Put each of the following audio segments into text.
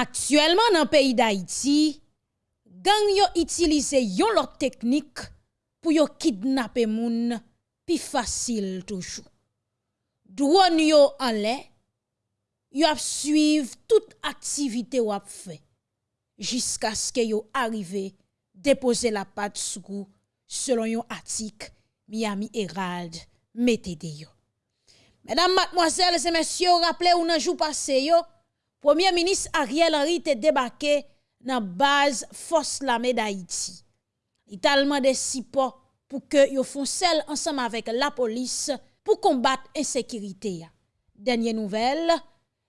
Actuellement dans le pays d'Haïti, gang yo utilise yon technique pour yo kidnapper moun pi facile toujours. Drone yo en l'air, yo toute activité ou ap fait jusqu'à ce que yo arrive déposer la patte sous selon yon article Miami Herald mettez yo. Mesdames, mademoiselles et messieurs, rappelez ou nan jou passé yo, Premier ministre Ariel Henry te debake nan baz fos lame da Haiti. Italman de sipo pou ke yo fon sel ansam avek la polis pou kombat ensekirite ya. Denye nouvel,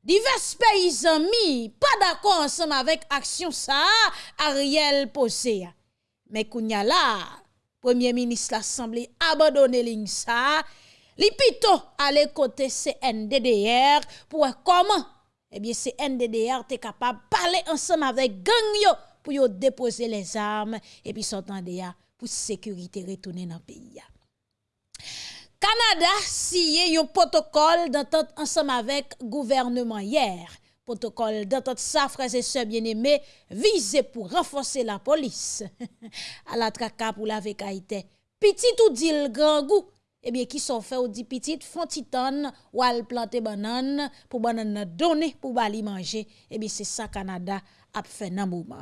divers peyizan mi pa dako ansam avek aksyon sa Ariel pose ya. Men kounya la, Premier Ministre l'Assemblée abandonne ligne ça. Li pito ale côté CNDDR pour comment Eh Ebyen se NDDR te kapab pale ansam avek gang yo pou yo depose les arm epi sotan de ya pou sekurite retounen nan peyi ya. Kanada siye yon potokol dantant ansam avek gouvernement yer. Potokol dantant sa freze se bieneme vize pou renfose la polis. Ala traka pou la vekaite. Piti tou dil gran gou eh bien, qui sont fait ou dit petit font titan ou al planter banane pour banane donner pour bali manger. Eh bien, c'est ça Canada a fait nan moment.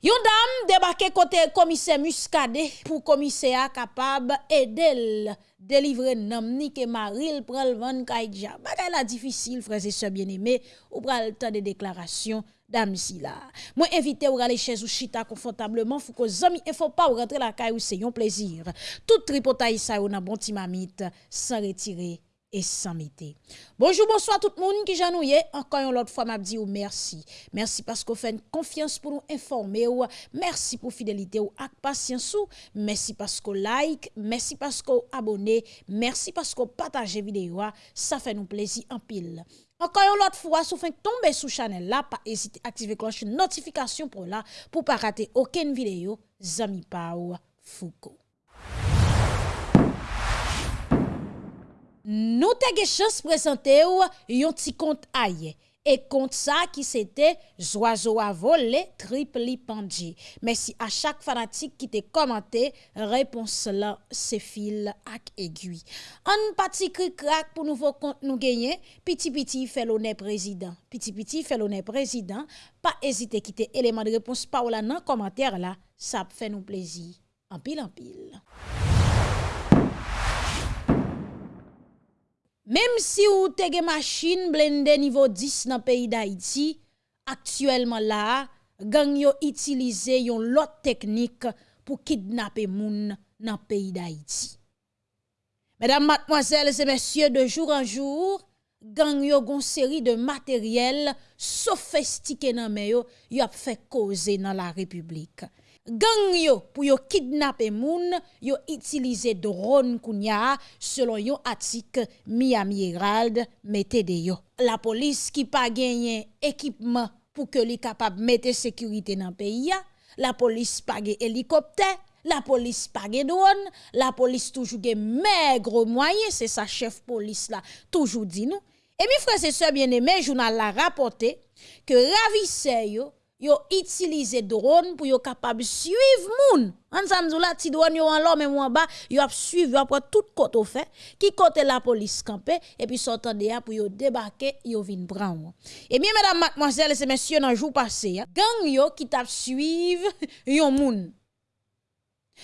Yon dame débarqué côté commissaire Muscadet pour commissaire capable aider délivrer nam ni que Maril pral van kaidja. Bagay la difficile frères et sœurs bien-aimés ou pral temps de déclaration dame si là. Moi invité ou aller chez ou chita confortablement faut que zami il faut pas ou rentrer la caille ou c'est un plaisir. Tout tripotaille ça ou nan bon timamite sans retirer et sans mété. Bonjour, bonsoir tout le monde qui j'anouye. Encore une autre fois, m'a dit merci. Merci parce que vous faites confiance pour nous informer ou merci pour fidélité ou ak patience merci parce que like, merci parce que abonnez, merci parce que partagez vidéo, ça fait nous plaisir en pile. Encore une autre fois, si vous faites tomber sous channel là, pas hésiter à activer cloche notification pour là, pour pas rater aucune vidéo. Zami Pau Foucault. Nous avons chance de présenter un petit compte aïe. Et compte ça qui c'était Zoiseau à voler triple pandji. Merci à chaque fanatique qui t'a commenté. Réponse là, c'est fil ak aiguille. Un petit crack pour nouveau compte nous gagner. Petit petit fait l'honneur président. Petit petit fait l'honneur président. Pas hésiter quitter élément de réponse par là dans commentaire là. Ça fait nous plaisir. En pile en pile. Même si ou te gen machine blende niveau 10 dans pays d'Haïti, actuellement là, gang yo utilise yon lot technique pour kidnapper moun dans pays d'Haïti. Mesdames, mademoiselles et messieurs, de jour en jour, gang yo gon série de matériel sophistiqué nan yo, ap fait causer dans la République gang yo pour yo kidnapper moun yo utiliser drone kounya selon yon article Miami Herald mette de yo. La police qui pas gagné équipement pour que li capable mettre sécurité dans pays la police pas hélicoptère la police pas drone la police toujours gen maigre moyen c'est sa chef police là toujours dit nous et mes frères et sœurs bien-aimés journal la rapporté que ravisseur yo yo utilisé drone pour yo capable suivre moun. Ensemble la ti drone yo en l'homme en bas, yo ap suivre après tout côté fait, qui côté la police campé et puis sortant de pour yo débarquer, yo vinn prendre. Et bien mesdames, mademoiselles et messieurs dans jour passé, gang yo qui t'a suivre yon moun.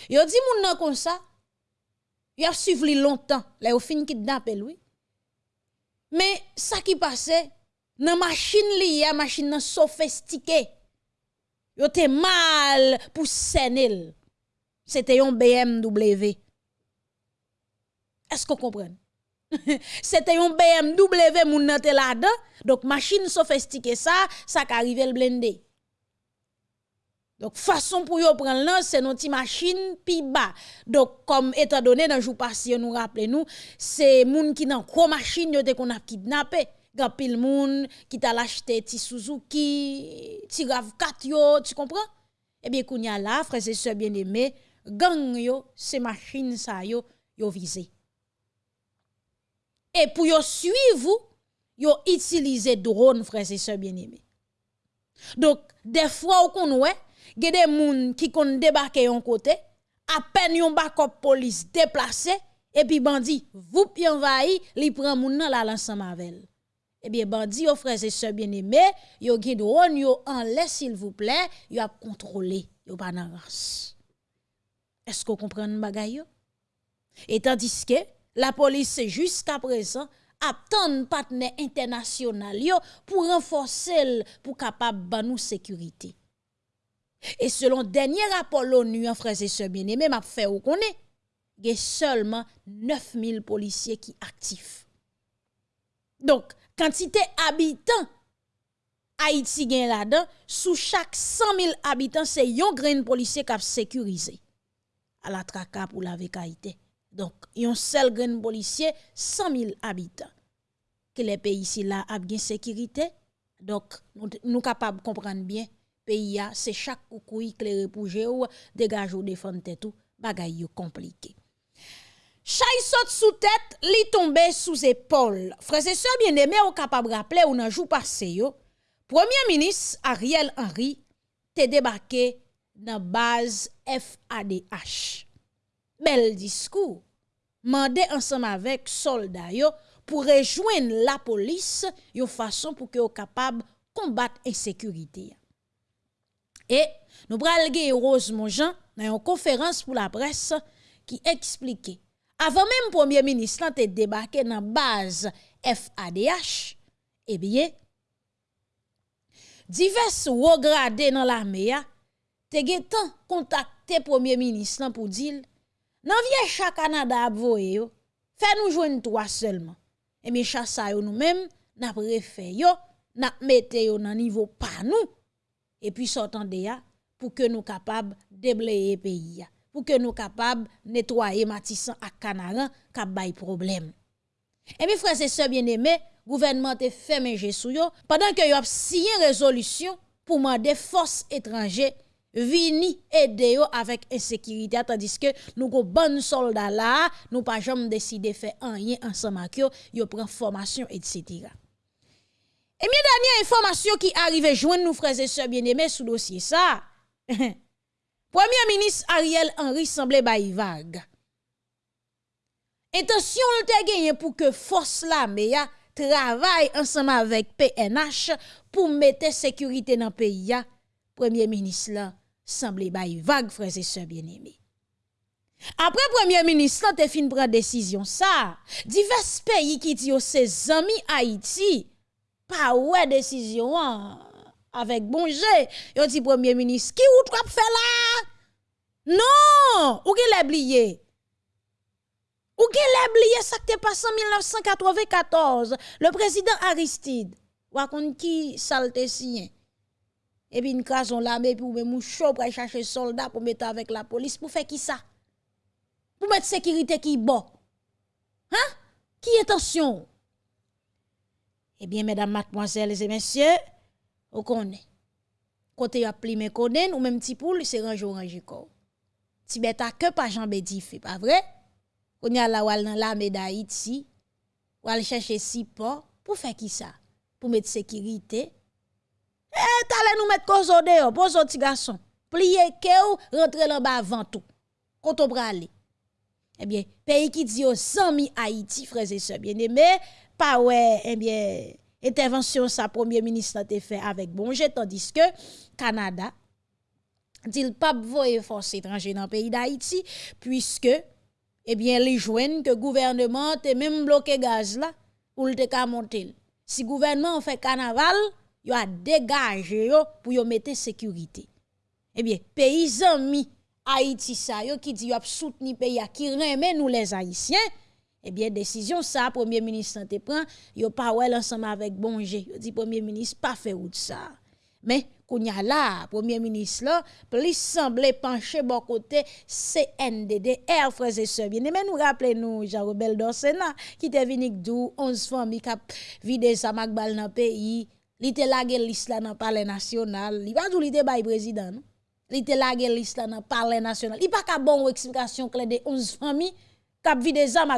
Yo dit moun nan comme ça. Yo a suivre longtemps, là yo fin kidnapper lui. Mais ça qui passait nan machine li, machine nan sophistiquée yo te mal pour senel. C'était un BMW. Est-ce que vous comprenez? C'était un BMW moun nan là-dedans. Donc machine sophistiquée ça, ça qu'arrive le blindé. Donc façon pour yo prendre là, c'est notre machine pi bas. Donc comme étant donné dans jour passé nous rappelez nous, c'est moun qui nan gros machine yo te qu'on a kidnappé gan pile moun qui t'a acheté ti Suzuki, ti RAV4 yo, tu comprends? Eh bien kounya là, frères et sœurs bien-aimés, gang yo, ces machines ça yo, yo visé. Et pour yo suivre, yo utiliser drone frères et sœurs bien-aimés. Donc, des fois, qu'on ouais, des gens qui ont débarqué un côté, à peine yon bakop police déplacé, et puis bandi, vous pi envahi, li prend moun nan la l'ensemble avec Eh bien, bandi, aux frères et sœurs bien-aimés, yo gen drone yo en laisse s'il vous plaît, yo a contrôlé, yo pas. Est-ce qu'on comprend bagay yo? Et tandis que la police jusqu'à présent attend partenaire international yo pour renforcer pour capable ban nous sécurité. Et selon dernier rapport l'ONU en frères et sœurs bien-aimés, m'a fait ou connaît, il y a seulement 9000 policiers qui actifs. Donc, quantité habitants Haïti gen là-dedans, sous chaque 100 000 habitants, c'est yon grain policier qui a sécurisé à la traka pour la vécaïté. Donc, yon seul grain policier, 100 000 habitants. Que les pays ici là a bien sécurité. Donc, nous, nous capables de comprendre bien, pays c'est chaque coucou éclairé pour ou dégage ou défendre tout, bagay yo compliqué. Chay saute sous tête, li tombe sous épaule. Frères et sœurs bien-aimés, ou capable rappeler ou nan jou passé yo, Premier ministre Ariel Henry te débarqué dans base FADH. Bel discours. Mandé ensemble avec soldats yo pour rejoindre la police yon façon pour que yo capable combattre insécurité. Et nous pral Rose Monjean dans une conférence pour la presse qui expliquait Avan menm Premier Ministre lan te debake nan baz FADH, ebye, eh divers wograde nan la meya, te getan kontakte Premier Ministre lan pou dil, nan vye chak Kanada apvoye yo, fe nou jwen 3 selman. E eh mi chasa yo nou menm, nap refe yo, nap mete yo nan nivou pa nou, e pi sotan de ya pou ke nou kapab debleye peyi ya. pou ke nou kapab netwaye matisan ak kanaran kap bay problem. E mi frase se bien eme, gouvernement te fèmen jesou yo, padan ke yo ap siye rezolusyon pou mande fos etranje vini ede yo avèk ensekirite, atandis ke nou go ban solda la, nou pa jom deside fè anye ansamak yo, yo pren formasyon etc. E mi danyan informasyon ki arrive jwen nou frase se bien eme sou dosye sa, Premier ministre Ariel Henry semblait bail vague. Intention le te gagné pour que force la meya travaille ensemble avec PNH pour mettre sécurité dans le pays. Premier ministre là semble bail vague frères et sœurs bien-aimés. Après premier ministre te fin prend décision ça, divers pays qui dit ses amis Haïti pas ouais décision. An. Avec bon jeu. Yon dit premier ministre, qui ou trop fait là? Non, ou qui l'a oublié? Ou qui l'a oublié ça qui passé en 1994, le président Aristide. Ou qui salte sien et puis une crason l'armée pour même chaud pour chercher soldats pour mettre avec la police pour faire qui ça? Pour mettre sécurité qui bon? Hein? Qui attention eh bien mesdames mademoiselles et messieurs Ou konen. Kote yo pli men konen, ou menm ti pou li se ranj oranji kor. Ti beta ke pa janbe di fe, pa vre? Konen ala wal nan la meda it si, wal chèche si po, pou fe ki sa? Pou met sekirite? E, talen nou met kozo de yo, bozo ti gason. Pliye ke ou, rentre lan ba vantou. Koto brale. Ebyen, peyi ki di yo zanmi Haiti, freze se bien eme, pa we, ebyen, intervention sa premier ministre a fait avec Bonje, tandis que Canada, dit pas voyer force étrangère dans le pays d'Haïti, puisque, eh bien, les joignent que gouvernement te même bloqué gaz là, pour le monter. Si gouvernement fait carnaval, yo a dégagé pour yo mettre sécurité. Eh bien, paysans mi Haïti sa yo qui dit yo a soutenu pays qui remet nous les haïtiens. Eh bien, décision ça, premier ministre santé prend, yo pas ensemble avec Bonje. Yo dit premier ministre pas fait route ça. Mais kounya là, premier ministre là, plus semble pencher bon côté CNDD, frères et sœurs. Bien, mais nous rappelez nous Jean-Robert Dorsena qui était venu d'où 11 familles qui vidé sa magbal dans pays li te lage liste là dans palais national li pas li te bay président li te lage liste là dans palais national il pas ka bon explication clair de 11 familles kap vide zam.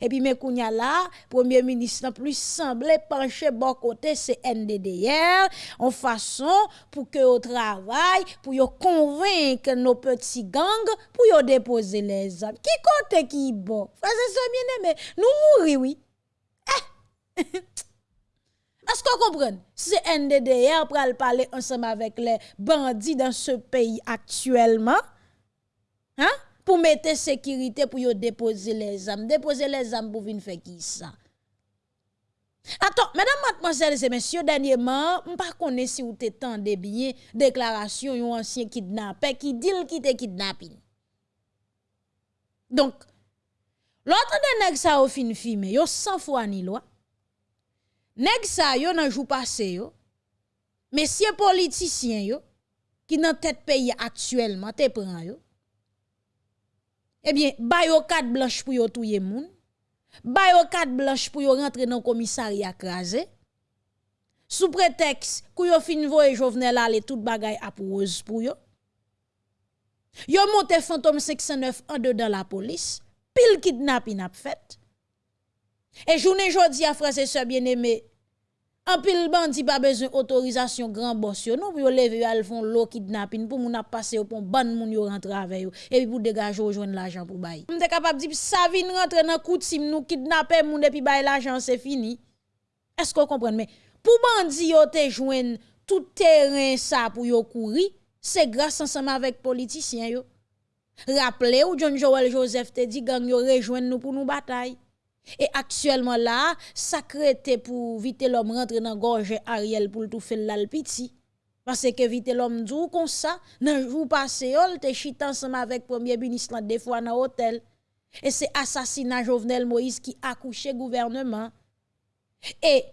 Et puis, Mekounia là, premier ministre plus semblé pencher bon côté, c'est NDDR, en façon pour que au travail, pour yo convaincre nos petits gangs, pour yo déposer les armes. Qui côté qui bon? Frère, c'est bien. Nous mourir, oui. Eh! Est-ce qu'on comprend? C'est NDDR pour parler ensemble avec les bandits dans ce pays actuellement. Hein? Pour mettre sécurité pour déposer les âmes. Déposer les âmes pour venir faire qui ça? Attends, mesdames, mademoiselles et messieurs, dernièrement, je ne sais pas si vous avez bien déclaration d'un ancien kidnappé qui dit qu'il te kidnappé. Donc, l'autre de nèg sa au fin filmé, yo 100 fois ni loi. Nèg sa yo nan jou passé yo. Messieurs politiciens yo qui dans tête pays actuellement te prend yo eh bien, bayo carte blanche pour yo touye moun. Bayo carte blanche pour yo rentrer dans commissariat crasé. Sous prétexte que yo fin voye Jovenel aller tout bagay rose pour yo. Yo monte fantôme 509 en dedans la police. Pile kidnapping a fait. Et journée jodi a frère et sœurs bien-aimés, An pil bandi pa bezon otorizasyon gran bos yo, nou pou yo leve yo al fon lo kidnapin, pou moun ap pase yo pon ban moun yo rentre ave yo, epi pou degaje yo jwen l'ajan pou bayi. Mte kapap di, sa vin rentre nan koutim nou kidnapen moun epi bayi l'ajan, se fini. Esko kompren men? Pou bandi yo te jwen tout teren sa pou yo kouri, se grase ansama vek politisyen yo. Rappele ou John Joel Joseph te di gang yo rejwen nou pou nou batay. Et actuellement là, ça pour vite l'homme rentrer dans gorge Ariel pour tout faire l'alpiti. Parce que vite l'homme dit comme ça, dans jour passé, il te chita ensemble avec premier ministre des fois dans l'hôtel. Et c'est assassinat Jovenel Moïse qui a couché gouvernement. Et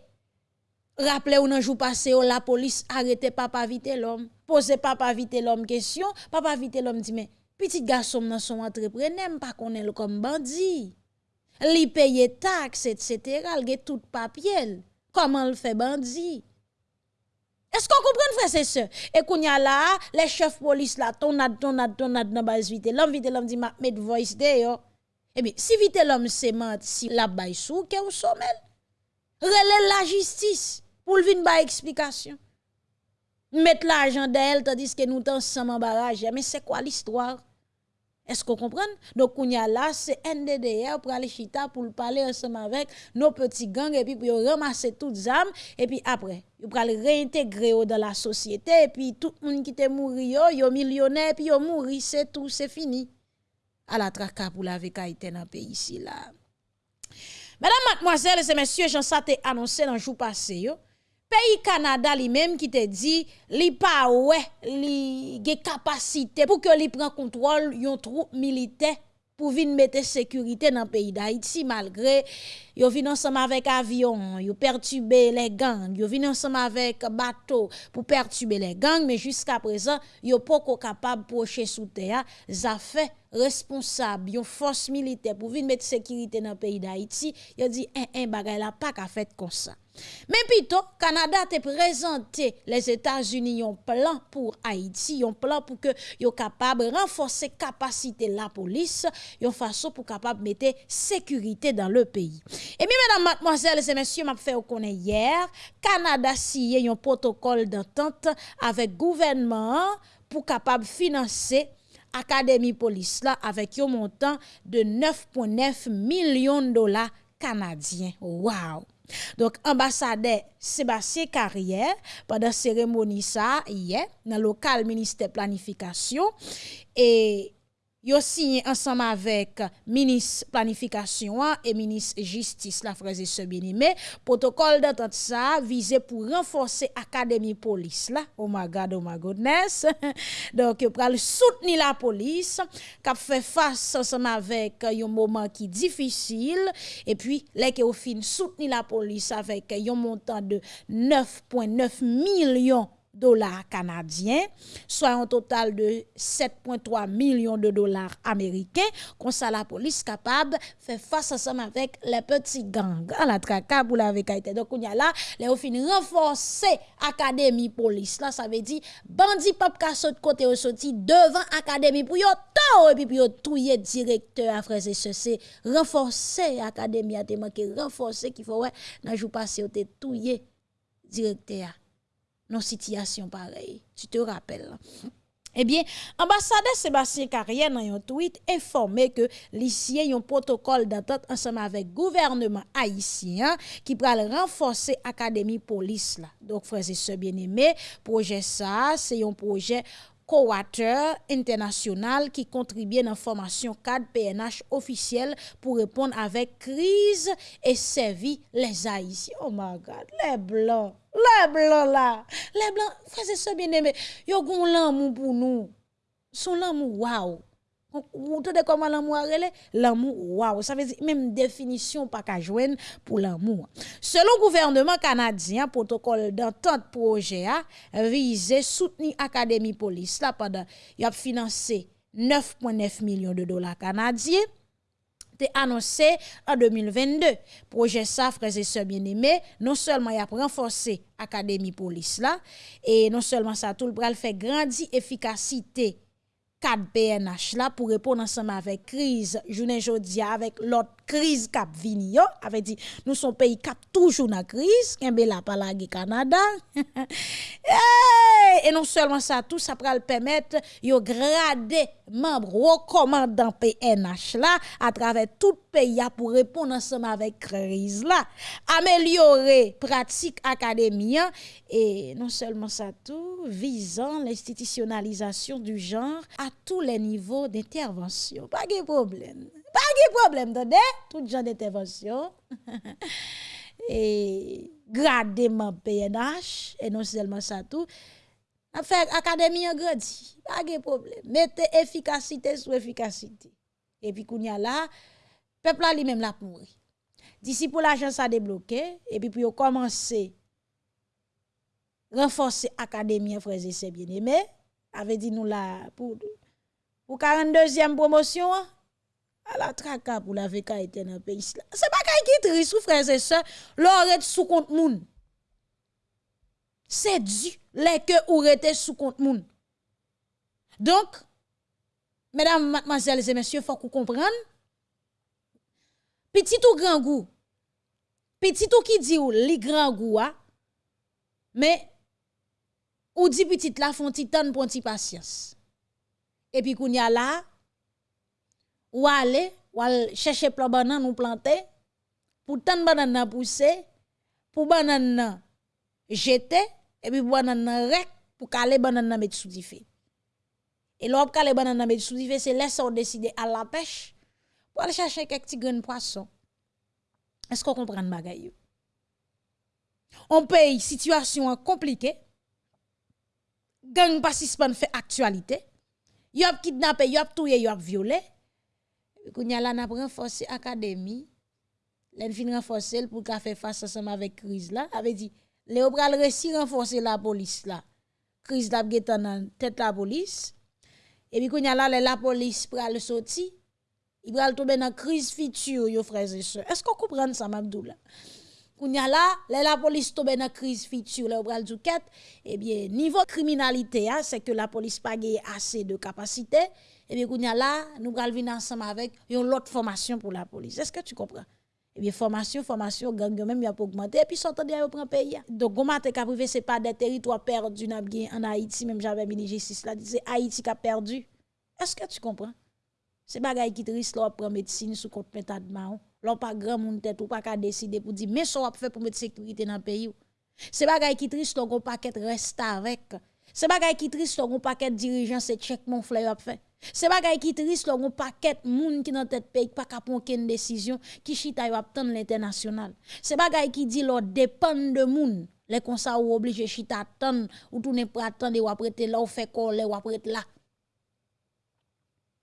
rappelez-vous dans jour passé, la police arrêtait papa vite l'homme. Posez papa vite l'homme question, papa vite l'homme dit mais petit garçon dans son entrepreneur pas connaît comme bandit li paye taxes, etc., il tout papier. Comment le fait bandit? Est-ce qu'on comprend, frère, c'est ça? Et qu'on y a là, les chefs police là, tonade, tonade, tonade base vite. L'homme vite, l'homme dit, ma, met voice de. Eh bien, si vite l'homme se ment, si la baille sous, que ou sommel. Relève la justice pour venir ba explication. Mettre l'argent d'elle, tandis que nous sommes barrage. Mais c'est quoi l'histoire? Est-ce qu'on comprend? Donc, on y a là, c'est NDDR pour aller chita, pour parler ensemble avec nos petits gangs, et puis pour ramasser toutes les âmes, et puis après, pour aller réintégrer dans la société, et puis tout le monde qui est mort, yo millionnaire, et puis yo mouri, c'est tout, c'est fini. À la traka pour la vécaïté dans le pays ici, là. Mesdames, mademoiselles et messieurs, j'en sais annoncé dans le jour passé, yo pays Canada lui-même qui te dit li pas ouais li ge capacité pour que li prend contrôle yon troupe militaire pour venir mettre sécurité dans le pays d'Haïti malgré yo vin ensemble avec avion, yo perturber les gangs, yo vin ensemble avec bateau pour perturber les gangs mais jusqu'à présent yo pas capable procher sous terre, ça fait responsable yon force militaire pour venir mettre sécurité dans le pays d'Haïti, yo dit un un bagay la pas ka fait comme ça. Mais plutôt, Canada te présenté les États-Unis un plan pour Haïti, un plan pour que yo capable renforcer capacité la police, yon façon pour capable mettre sécurité dans le pays. Et bien, mesdames, mademoiselles et messieurs, m'a fait connaître hier, Canada signé un protocole d'entente avec gouvernement pour capable financer Académie Police là avec un montant de 9,9 millions de dollars canadiens. Wow! Donc, ambassadeur Sébastien Carrière, pendant la cérémonie ça, hier, dans le local ministère planification, et yo signé ensemble avec ministre planification et ministre justice la frère et bien aimé protocole d'entente ça visé pour renforcer académie police là. Oh my god oh my goodness. Donc yo pral soutenir la police qui fait face ensemble avec un moment qui difficile. Et puis les que au fin soutenir la police avec un montant de 9.9 millions dollars canadiens, soit un total de 7,3 millions de dollars américains. Comme ça, la police capable faire face ensemble avec les petits gangs à la traka pour la été. Donc, on y a là, les fin renforcer académie police. Là, ça veut dire, bandit pop ka de côté au sorti devant académie pour yo to et puis yo touyer directeur à frères et renforcer académie a te manqué, renforcer qu'il faut ouais, nan jou passé au te touyer directeur non situation pareille. Tu te rappelles. Eh bien, ambassadeur Sébastien Carrière dans un tweet informé que l'ICI un protocole d'entente ensemble avec gouvernement haïtien qui le renforcer académie police. Donc frères et sœurs bien-aimés, projet ça, c'est un projet coateur international qui contribue dans la formation cadre PNH officiel pour répondre avec crise et servir les Haïtiens. Oh my God, les Blancs, les Blancs là, les Blancs, frère c'est ça bien aimé, yo gon l'amour pour nous. Son l'amour, waouh. Vous entendez comment l'amour relé L'amour, waouh, ça veut dire même définition pas qu'à joindre pour l'amour. Selon le gouvernement canadien, protocole d'entente projet a visé soutenir Académie Police là pendant il a financé 9,9 millions de dollars canadiens été annoncé en 2022. Projet ça, frères et sœurs bien-aimés, non seulement il a renforcé Académie Police là, et non seulement ça, tout le bras fait grandir efficacité 4 PNH là pour répondre ensemble avec crise journée jodi avec l'autre crise cap vini avait dit nous sommes pays cap toujours dans crise. Kembe la palagi Canada. Et non seulement ça tout ça le permettre yo grader membre recommandant PNH là à travers tout pays pour répondre ensemble avec crise là. Améliorer pratique académie et non seulement ça tout visant l'institutionnalisation du genre à tous les niveaux d'intervention pas de problème pas de problème, de tout genre d'intervention. et gradement PNH, et non seulement ça tout. Affaire académie en grandi, pas de problème. Mettez efficacité sur efficacité. Et puis, qu'on y a là, peuple là lui-même l'a pourri. D'ici pour l'argent ça débloqué, et puis pour commencer renforcer académie frères et sœurs bien-aimés, avait dit nous là pour pour 42e promotion, hein? À la traka pour la VK était dans le pays. C'est pas qui triste, sous frères et sœurs, l'aurait sous compte moun. C'est dû, les que ou rete sous compte moun. Donc, mesdames, mademoiselles et messieurs, faut qu'on comprenne. Petit ou grand goût, petit ou qui dit ou li grand goût, hein? mais ou dit petit la font titan pour patience. Et puis qu'on y a là, ou aller ou aller chercher plan banane nous planter pour tant banane pousser pour banane jeter et puis banane rek pour caler banane mettre sous et l'op caler banane mettre sous c'est laisser on décider à la pêche pour aller chercher quelques petits grains de poisson. Est-ce qu'on comprend bagay on paye situation compliquée. Gang participant fait actualité y a kidnappé y a tué y a violé Kounya la n'a renforcé académie. L'en fin renforcer pour qu'a faire face ensemble avec crise là. Avait dit Léo pral réussi renforcer la police là. Crise la getan tête la police. Et puis kounya la la police pral sorti. Il pral tomber dans crise future yo frères et sœurs. Est-ce qu'on comprend ça Mabdou là? Kounya la, la police tombe dans crise future, le pral douket, eh bien niveau criminalité hein, c'est que la police pas assez de capacité et bien, kounya là, nous allons venir ensemble avec une autre formation pour la police. Est-ce que tu comprends? Et bien, formation, formation, gang même, il a augmenté. Et puis, sortant de là, prend pays. Donc, comment te privé, c'est pas des territoires perdus en Haïti, même j'avais mis justice là, c'est Haïti qui a perdu. Est-ce que tu comprends? C'est bagay qui triste, là, prend médecine sous compte de Là, pas grand monde tête ou pas qu'à décider pour dire, mais ça, va faire pour mettre sécurité dans le pays. C'est bagay qui triste, on paquet reste avec. C'est bagay qui triste, on paquet dirigeant, c'est check mon fleur fait. C'est bagay qui triste un paquet moun qui dans tête pays pas prendre aucune décision qui chita yo attendre l'international. C'est bagay qui dit lo dépend de moun. Les ça ou obligé chita attendre ou tourner pour attendre ou après là ou fait coller ou après là.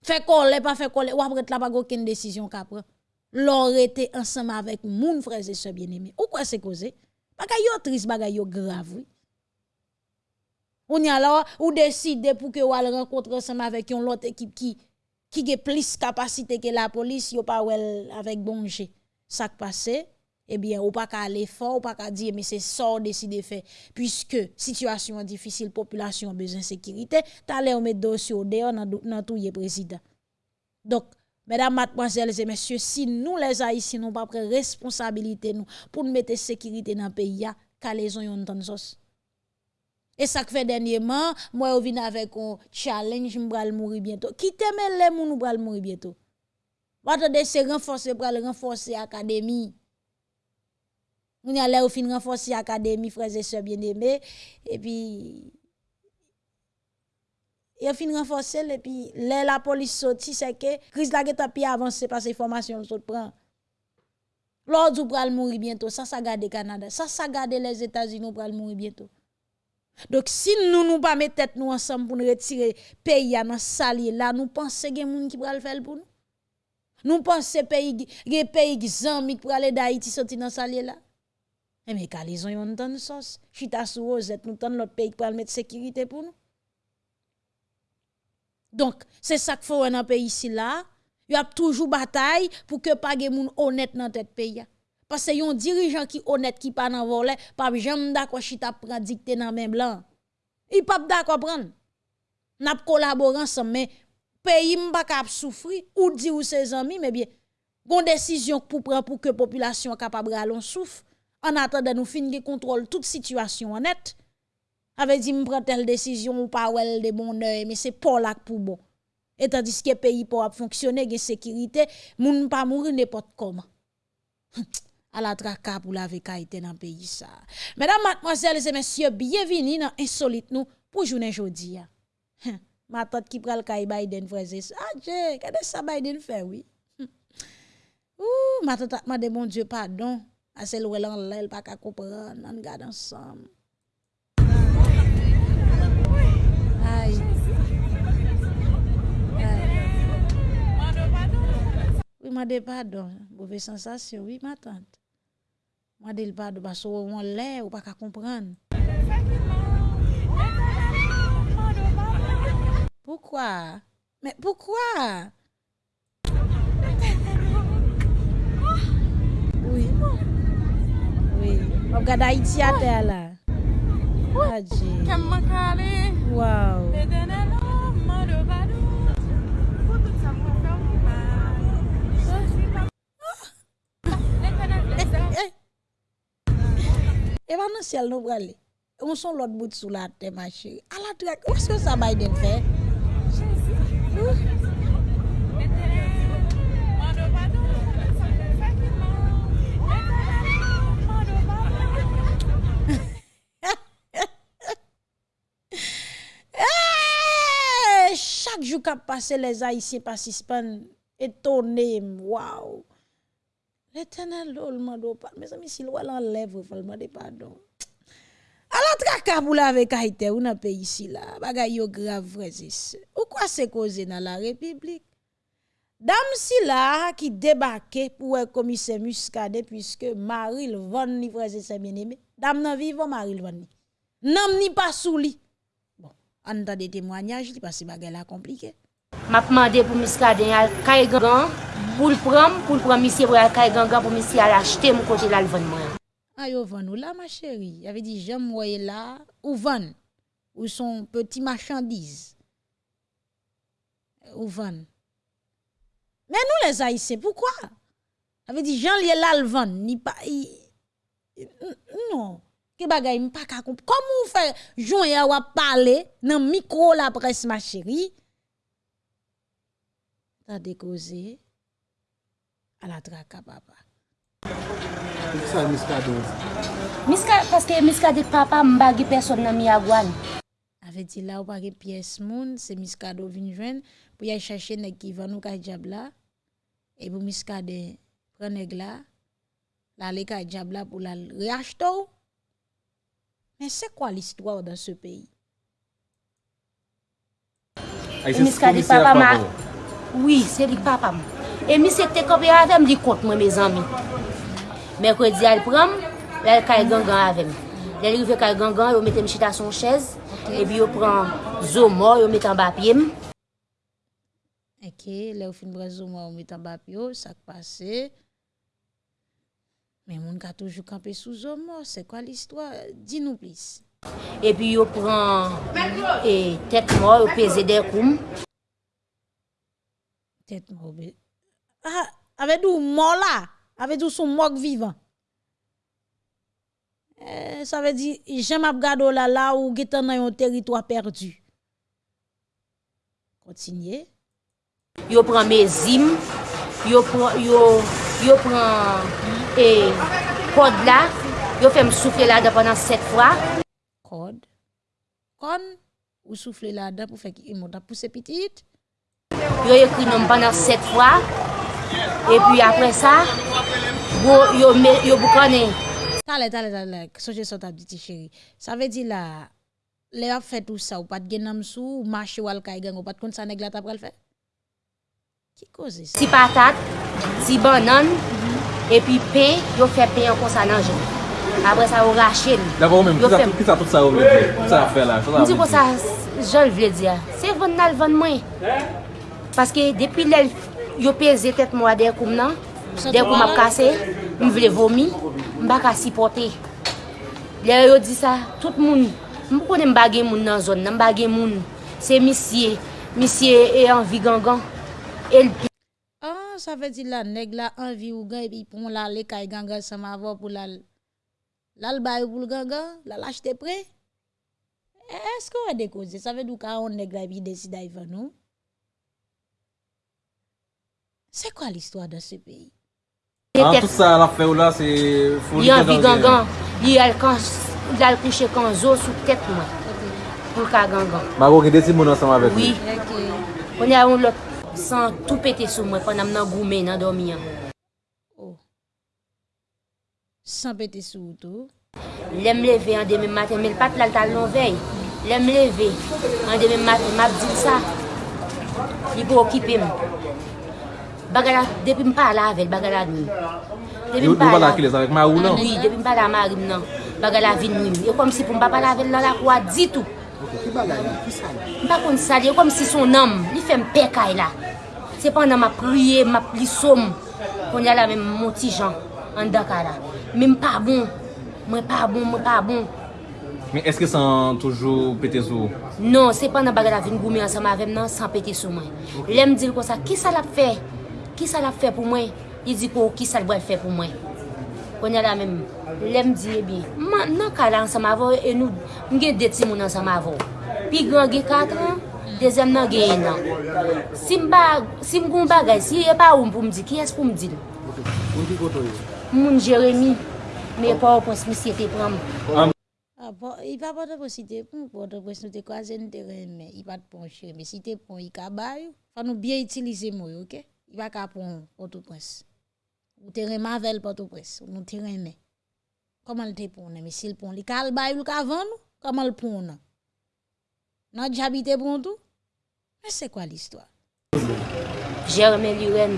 Fait coller pas fait coller ou après là pas aucune décision qu'a L'or était ensemble avec moun frères et sœurs bien-aimés. Ou quoi c'est causé? Bagay yo triste bagay yo grave. Oui. On y a là, ou décide pour que vous allez rencontrer ensemble avec une autre équipe qui, qui a plus capacité que la police, yo pas avec bon Ça qui passe, eh bien, ou pas qu'à aller fort, ou pas qu'à dire, mais c'est ça décidé de faire. Puisque, situation difficile, population a besoin de sécurité, t'as l'air mettre dossier au dehors dans tout le président. Donc, mesdames, mademoiselles et messieurs, si nous les Haïtiens n'avons pas pris responsabilité nous, pour nous mettre sécurité dans le pays, qu'à les ont Et ça fait dernièrement, moi, je viens avec un challenge, je vais mourir bientôt. Qui t'aime les gens, nous mourir bientôt? Attendez, c'est renforcer pour renforcer l'académie. On y a là au fin renforcer l'académie, frères et sœurs bien-aimés. Et puis, a fin renforcer, et puis, la police sorti, c'est que, crise la guette pi avancé parce que information le prend. L'ordre ou pral mourir bientôt, ça, ça garde Canada, ça, ça garde les États-Unis, pral mourir bientôt. Donc, si nous nous pas mettre tête nous ensemble pour nous retirer pays dans salier là, nous pensons qu'il y qui le faire pour nous? Nous pensons pays, des pays qui amis pour aller d'Haïti sortir dans salier là? Eh mais ont une tonne sauce, chita sous rosette, nous tente l'autre pays pour mettre sécurité pour nous. Donc, c'est ça qu'il faut dans un pays ici là. Il y a toujours bataille pour que pas de gens honnête dans tête pays. Parce que yon dirigeant qui honnête qui pas dans volet, pas jamais d'accord chita prend dicté dans même blanc. Il pas d'accord prendre. N'a collaborer ensemble mais pays m'pa cap souffrir ou dit ou ses amis mais bien bon décision pour prendre pour que population capable allon souffre en attendant nous fin contrôle toute situation honnête avait dit me prendre telle décision ou pas wel de bon oeil mais c'est pas là pour bon et tandis que pays pour fonctionner gen sécurité moun pas mourir n'importe comment à la traka pour la vécaïté dans pays ça. Mesdames, mademoiselles et messieurs, bienvenue dans Insolite nous pour journée aujourd'hui. Ma tante qui prend le caille Biden, frère. Ah, qu'est-ce ça Biden fait, oui. Ouh, ma tante m'a dit, mon Dieu, pardon. À celle où elle elle pas qu'à comprendre, on regarde ensemble. Oui, m'a dit pardon. Mauvaise sensation, oui, ma tante. Mwa del pa do baso won lè ou pa ka kompran. Poukwa? Mè poukwa? Oui. Oui. Iti ate ala. Aji. Wow. Et va ciel nous braller. On son l'autre bout sous la terre ma chérie. À la traque, où est-ce que ça Biden fait eh, Chaque jour qu'a passé les Haïtiens participants étonnés, waouh. L'éternel le mando pas. Mes amis, si l'oual enlève, il faut demander pardon. Alors, traka la avec Haïti, ou dans pays ici là, bagay yo grave frère. Ou quoi c'est causé dans la République? Dame si là qui débarqué pour un commissaire puisque Marie ni frère bien aimé. Dame nan vivant Marie Van ni. Nam ni pas sous. Bon, en des témoignages parce que bagay la compliqué. M'a demandé pour al kay grand pour le prendre, pour le prendre, monsieur, pour ganga, pour monsieur aller acheter mon côté là, le vendre. Ah, yo là, ma chérie. Il avait dit, j'aime moi là, ou vend, ou son petit marchandise? Ou vend. Mais nous, les Haïtiens, pourquoi? Avait dit, Jean là, le vend, ni pas. Non. Que bagay, m'pas ka Comment faites, Jean ya wa parler dans micro la presse, ma chérie? ta dekose ala traka papa. Sa miskade? Miskade, paske miskade papa mbagi person nan mi agwan. Ave di la ou pake piyes moun, se miskade ou vinjwen, pou ya chache nek ki van ou ka jab la, e pou miskade prenek la, la le ka jab la pou la reach tou. Men se kwa l'istwa ou dan se peyi? Miskade papa ma... Oui, se dik papam. E mi se te kopye avem li kont mwen me zanmi. Merkredi al pram, lal kal gangan avem. Lal rive kal gangan, yo metem chita son chez, okay. e bi yo pran zomo, yo metem bapyem. Eke, le ou fin brez zomo, yo metem bapyo, sak pase. Men moun ka toujou kampe sou zomo, se kwa l'istwa? Di nou plis. E pi yo pran e, tek mor, yo peze der koum. Ou be. Ah, ave dou mwa la? Ave dou sou mwok vivan? Eh, sa ve di, jem ap gado la la ou getan nan yon teritwa perdu. Kontinye. Yo pran me zim, yo pran, yo, yo pran e kod la, yo fèm soufle la da panan set fwa. Kod. Kon. Ou soufle la da pou fek imot ap pousse pitit. Yo ekri nom banan set fwa. E pi apre sa, yo, yo yo boukane. Tale, tale, tale, soje sot ap diti cheri. Sa ve di la, le ap fè tout sa ou pat gen nam sou, ou mache wal kay gen, ou pat kont sa neg la tap pral fè? Ki koze sa? Si patat, si banan, e pi pe, yo fè pe yon konsa nan jen. Apre sa ou rache li. D'akon ou men, ki sa tout sa ou vle di? Ki sa fè fe la? Mdi kon sa jol vle di ya. Se ven nal ven mwen. He? Paske depi lèl yo peze tet mwa der koum nan, der koum ap kase, m vle vomi, m baka sipote. Lèl yo di sa, tout moun, m pou konen m moun nan zon, nan bagye moun. Se misye, misye e anvi gangan, el pi. Ah, sa ve di la neg la anvi ou gan, epi pon la le kay gangan sa ma avon pou la lal bayo pou l gangan, la lache te pre. ou e, e dekoze, sa ve di ou ka an neg la epi desida yon nou? C'est quoi l'histoire dans ce pays ah, Tout ça, la fait là, c'est... Il y a un gangan. Il y a le coucher quand zo sous tête, moi. Pour le gangan. Mais vous avez des gens ensemble avec Oui. On a un lot sans tout péter sur moi pendant que je suis dans dormir. Oh. Sans péter sur tout. Lèm leve an deme maten, men pat lal tal non vey. Lèm leve an deme maten, map di sa. Li pou okipem. Bagala, depi m pa la avel, bagala nou. Yo wala akiles avèk ma ou nan? Oui, depi m pa la ma nan. Bagala vin nou. Yo kom si pou m pa pa la avel nan la kwa ditou. Ok, ki bagala nou? Ki sali? M pa kon sali, yo kom si son nam. Li fèm pekay la. Se pan nan ma priye, ma pli som. Kon yala men moti jan. An dakara. Men m pa bon. Mwen pa bon, mwen pa bon. Men eske san toujou pete sou? Non, se pan nan bagala vin goumi ansama avèm nan, san pete sou mwen. Okay. Lem dil kon sa, ki sa la pfe? ki sa la fe pou mwen? Li di ko, ki sa l boy fe pou mwen? Konye la men, lem diye bi, man nan kala ansam avon, e nou mge deti moun ansam avon. Pi gran ge an, dezem nan ge an. Si mba, si mgon bagay, si e pa ou m pou mdi, ki es pou mdi? Moun ki koto yon? Moun Jeremy, me e pa ou pos misye te pram. Ah, bon, I pa pote pou si te pon, pote pou si nou te kwa zen te remen, i pa te pon chere, Jeremie, si te pon i kabay, fa nou bien itilize mou yo, ok? il va qu'à prendre Port-au-Prince. Ou te remavel Port-au-Prince, ou nous te remet. Comment le te prendre Mais s'il prend, il cal bail ou qu'à vendre, comment le prendre Non, j'habite pour tout. Mais c'est quoi l'histoire Germain Luren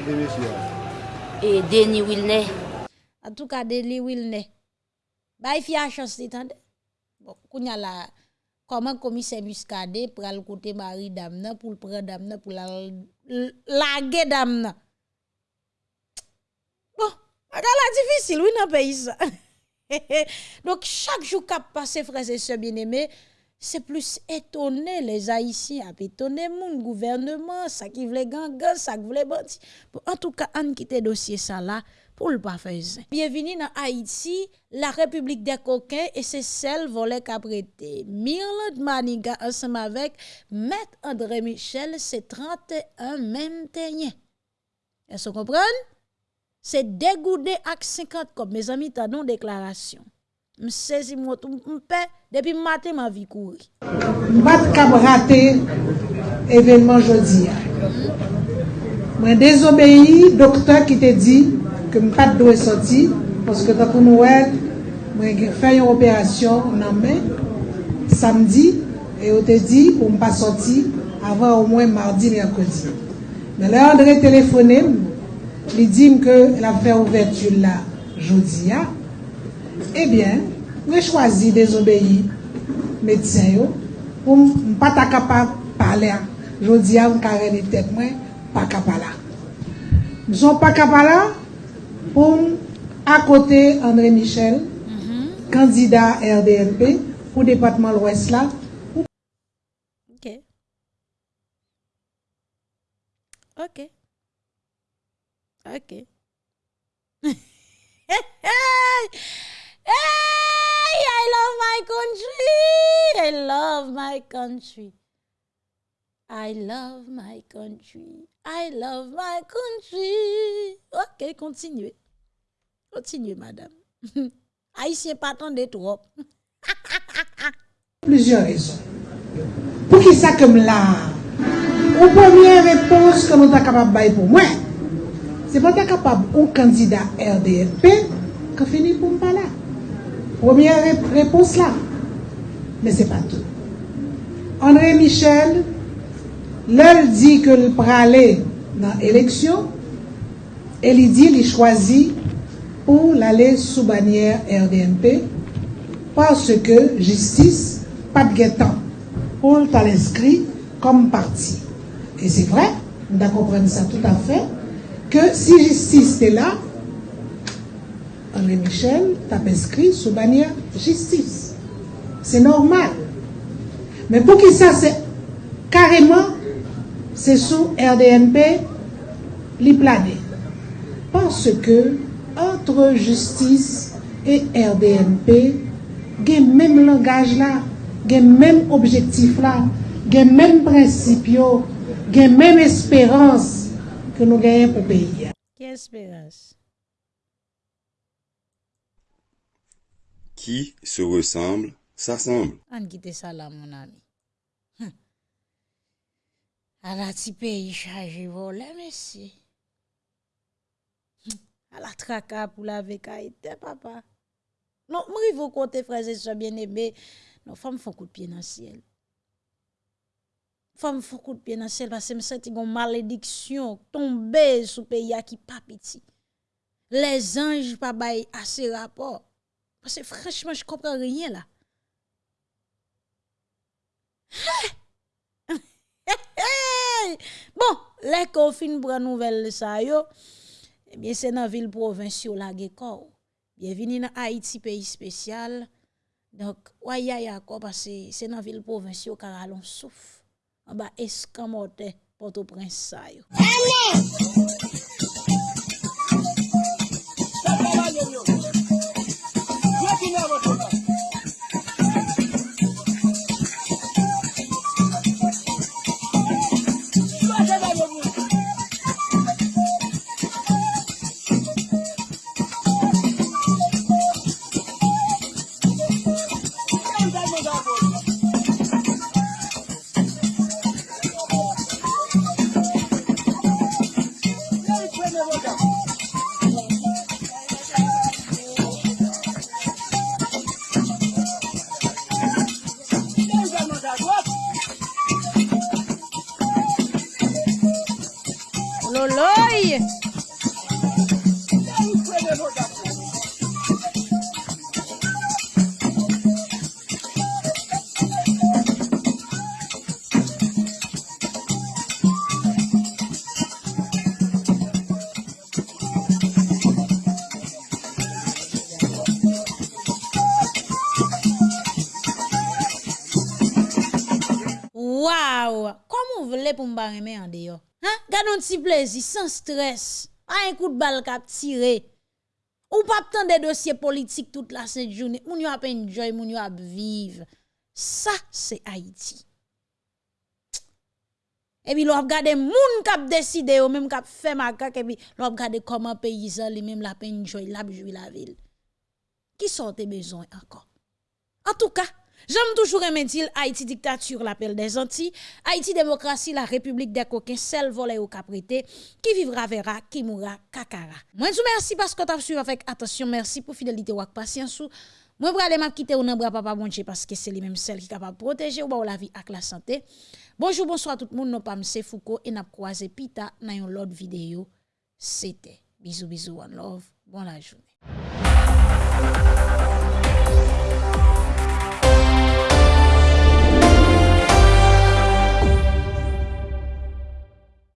et Denis Wilney. En tout cas, Denis Wilney. Bah, il y a chance, t'entends Bon, qu'on y a la... comment commissaire Muscadet pral côté mari dame pour le prendre dame pour la laguer dame. Bon, bagala difficile oui dans pays ça. Donc chaque jour qu'a passé frères et sœurs bien-aimés, c'est plus étonné les haïtiens, a étonné mon gouvernement, ça qui voulait gangan, ça qui voulait. Bon, en tout cas, on quitte dossier ça là pour le pas faire ça. Bienvenue dans Haïti, la République des coquins et c'est celle volée qu'apprêté. Mirland Maniga ensemble avec Maître André Michel, c'est 31 même tenyen. Est-ce qu'on comprend? C'est dégoudé avec 50 comme mes amis t'as non déclaration. Je saisis mon paix depuis matin ma vie courir. Je raté événement jeudi. Je hmm? désobéi docteur qui te dit ke m pat dwe soti, poske takou nou wèd, mwen gen fè yon operasyon nan men, samdi, e yo te di pou m pa soti, avan ou mwen mardi, merkodi. Men lè André telefonem, li dim ke la fè ouvertu la jodi ya, ebyen, mwen chwazi dezobeyi medsen yo, pou m pa ta kapab pale a. Jodi ya m kare ni mwen, pa kapala. M son pa kapala, pour à côté André Michel, candidat RDNP pour département de l'Ouest là. Ok. Ok. Ok. hey, I love my country. I love my country. I love my country. I love my country. Ok, continuez. Continue, madame. Haïtien pas tant de trop. Plusieurs raisons. Pour qui ça comme là? Ou première réponse que nous sommes capables de pour moi, c'est pas capable au candidat RDFP qui finit pour me parler. Première réponse là. Mais c'est pas tout. André Michel, leur dit que le pralé dans l'élection, et il dit qu'il choisit pour l'aller sous bannière RDNP parce que justice, pas de temps pour l'inscrit comme parti. Et c'est vrai, on doit comprendre ça tout à fait, que si justice est là, André Michel t'a inscrit sous bannière justice. C'est normal. Mais pour qui ça, c'est carrément, c'est sous RDNP, plané. Parce que entre justice e RDNP gen menm langaj la, gen menm objektif la, gen menm prinsip yo, gen menm esperans ke nou genyen pou peyi. Ki esperans? Ki se ressemble, sa semble. An gite sa la moun ami. Hm. A la ti peyi chaje vo la mesi. La traka pour la vécaïté, papa. Non, moi, vous côté frères et sœurs bien-aimés. Non, femme font coup de pied dans le ciel. Femme font coup de pied dans le ciel parce que me senti une malédiction tomber sous pays à qui pas. Les anges pas bail assez rapport. Parce que franchement, je comprends rien là. Hey! Bon, les qu'on fin prend nouvelle ça yo, Eh Ebyen se nan vil provinsyo la ge kor. Bienveni nan Haiti peyi spesyal. Donk waya ya kor pase se nan vil provinsyo kar alon souf. An ba eskamote poto prins sa yo. Amen! Waouh, comment vous voulez pour me barrer en dehors Hein, gardons petit plaisir sans stress. Pas un coup de balle cap tiré. Ou pas tant de dossiers politiques toute la cette journée. Moun yo ap enjoy, moun yo ap vivre. Ça c'est Haïti. Et puis l'on regarde moun kap décide ou même kap fait macaque et puis l'on regarde comment paysan lui même la enjoy, joy, la joue la ville. Qui sont tes besoins encore En tout cas, J'aime toujours dire Haïti dictature, l'appel des Antilles, Haïti démocratie, la république des coquins, celle volée au caprété, qui vivra verra, qui mourra kakara. Moi, je vous merci parce que tu as suivi avec attention, merci pour fidélité ou patience. Moi, je vais aller quitter ou bras papa bonche parce que c'est lui même celle qui est capable de protéger ou la vie avec la santé. Bonjour, bonsoir tout le monde, non pas M. Foucault et n'a croisé Pita dans une autre vidéo. C'était. Bisous, bisous, one love. Bonne la journée.